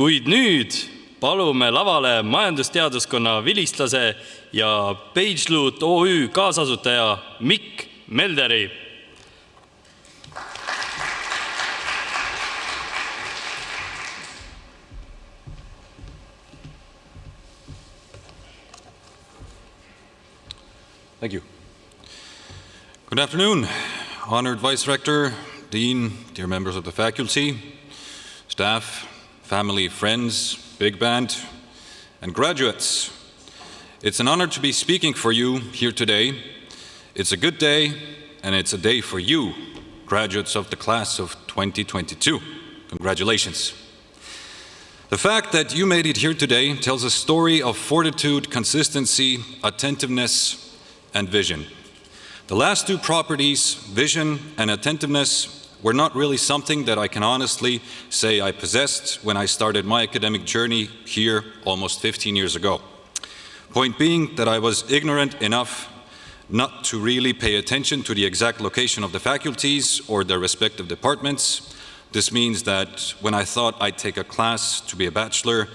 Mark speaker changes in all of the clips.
Speaker 1: kuid nüüd palume lavale majandusteaduskonna vilistlase ja PageLoot OÜ kaasasutaja Mikk Melderi.
Speaker 2: Thank you. Good afternoon, honored Vice Rector, Dean, dear members of the faculty, staff, family, friends, big band, and graduates. It's an honor to be speaking for you here today. It's a good day, and it's a day for you, graduates of the class of 2022. Congratulations. The fact that you made it here today tells a story of fortitude, consistency, attentiveness, and vision. The last two properties, vision and attentiveness, were not really something that I can honestly say I possessed when I started my academic journey here almost 15 years ago. Point being that I was ignorant enough not to really pay attention to the exact location of the faculties or their respective departments. This means that when I thought I'd take a class to be a bachelor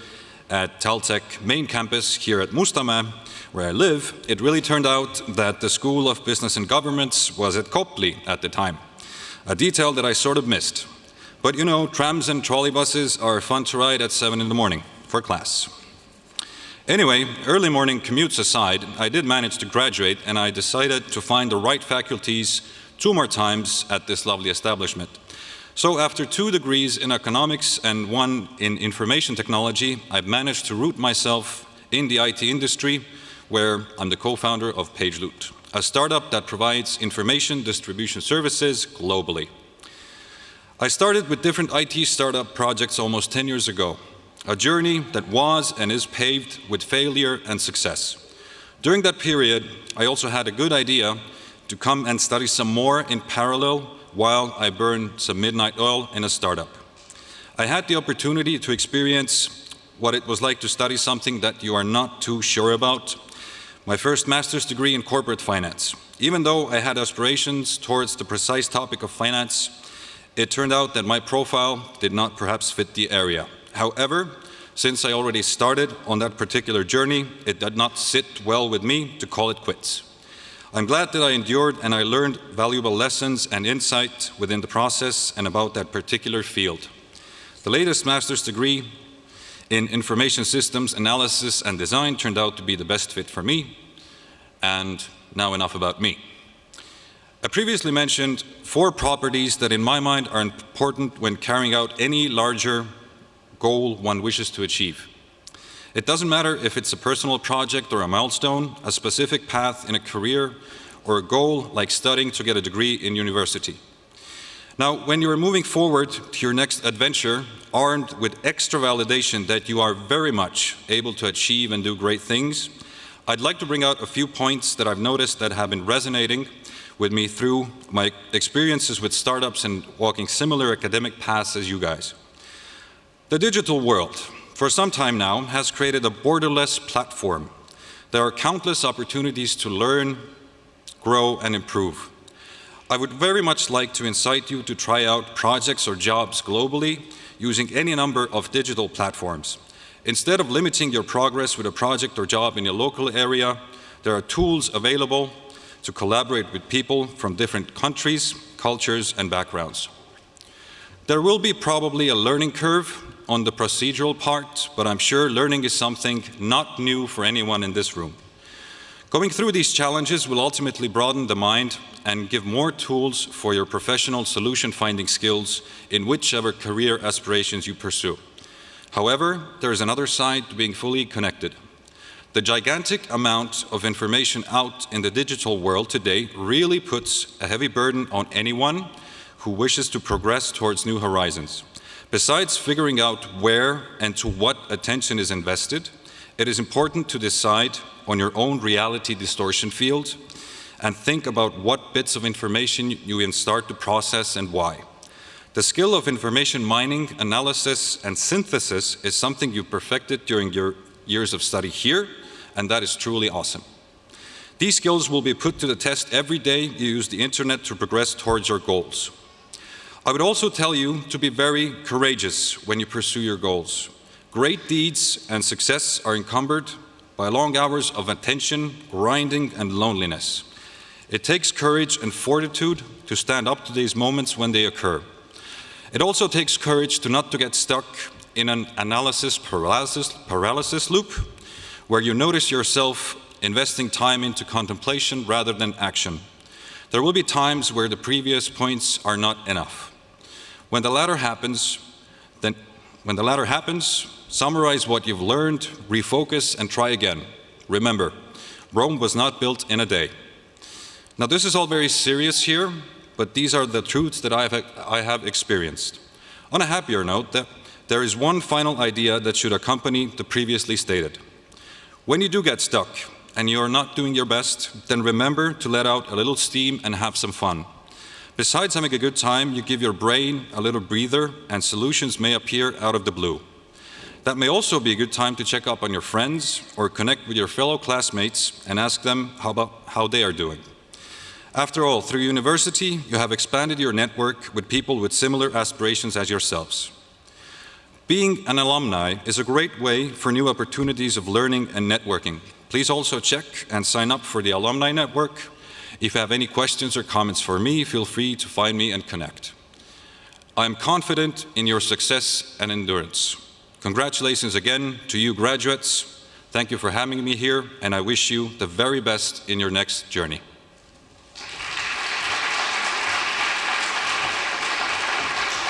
Speaker 2: at Taltech main campus here at Mustamäe, where I live, it really turned out that the School of Business and Governments was at Kopli at the time, a detail that I sort of missed. But you know, trams and trolleybuses are fun to ride at 7 in the morning for class. Anyway, early morning commutes aside, I did manage to graduate and I decided to find the right faculties two more times at this lovely establishment. So after two degrees in economics and one in information technology, I've managed to root myself in the IT industry where I'm the co-founder of PageLoot, a startup that provides information distribution services globally. I started with different IT startup projects almost 10 years ago, a journey that was and is paved with failure and success. During that period, I also had a good idea to come and study some more in parallel while I burned some midnight oil in a startup. I had the opportunity to experience what it was like to study something that you are not too sure about my first master's degree in corporate finance. Even though I had aspirations towards the precise topic of finance, it turned out that my profile did not perhaps fit the area. However, since I already started on that particular journey, it did not sit well with me to call it quits. I'm glad that I endured and I learned valuable lessons and insight within the process and about that particular field. The latest master's degree in information systems analysis and design turned out to be the best fit for me. And now enough about me. I previously mentioned four properties that in my mind are important when carrying out any larger goal one wishes to achieve. It doesn't matter if it's a personal project or a milestone, a specific path in a career, or a goal like studying to get a degree in university. Now, when you are moving forward to your next adventure, armed with extra validation that you are very much able to achieve and do great things, I'd like to bring out a few points that I've noticed that have been resonating with me through my experiences with startups and walking similar academic paths as you guys. The digital world, for some time now, has created a borderless platform. There are countless opportunities to learn, grow, and improve. I would very much like to incite you to try out projects or jobs globally using any number of digital platforms. Instead of limiting your progress with a project or job in your local area, there are tools available to collaborate with people from different countries, cultures, and backgrounds. There will be probably a learning curve on the procedural part, but I'm sure learning is something not new for anyone in this room. Going through these challenges will ultimately broaden the mind and give more tools for your professional solution-finding skills in whichever career aspirations you pursue. However, there is another side to being fully connected. The gigantic amount of information out in the digital world today really puts a heavy burden on anyone who wishes to progress towards new horizons. Besides figuring out where and to what attention is invested, it is important to decide on your own reality distortion field and think about what bits of information you start to process and why. The skill of information mining, analysis, and synthesis is something you perfected during your years of study here, and that is truly awesome. These skills will be put to the test every day you use the internet to progress towards your goals. I would also tell you to be very courageous when you pursue your goals. Great deeds and success are encumbered by long hours of attention, grinding, and loneliness. It takes courage and fortitude to stand up to these moments when they occur. It also takes courage to not to get stuck in an analysis paralysis, paralysis loop where you notice yourself investing time into contemplation rather than action. There will be times where the previous points are not enough. When the latter happens, then when the latter happens, summarize what you've learned, refocus, and try again. Remember, Rome was not built in a day. Now, this is all very serious here, but these are the truths that I have, I have experienced. On a happier note, there is one final idea that should accompany the previously stated. When you do get stuck and you are not doing your best, then remember to let out a little steam and have some fun. Besides having a good time, you give your brain a little breather and solutions may appear out of the blue. That may also be a good time to check up on your friends or connect with your fellow classmates and ask them how, about, how they are doing. After all, through university, you have expanded your network with people with similar aspirations as yourselves. Being an alumni is a great way for new opportunities of learning and networking. Please also check and sign up for the Alumni Network. If you have any questions or comments for me, feel free to find me and connect. I am confident in your success and endurance. Congratulations again to you graduates. Thank you for having me here, and I wish you the very best in your next journey.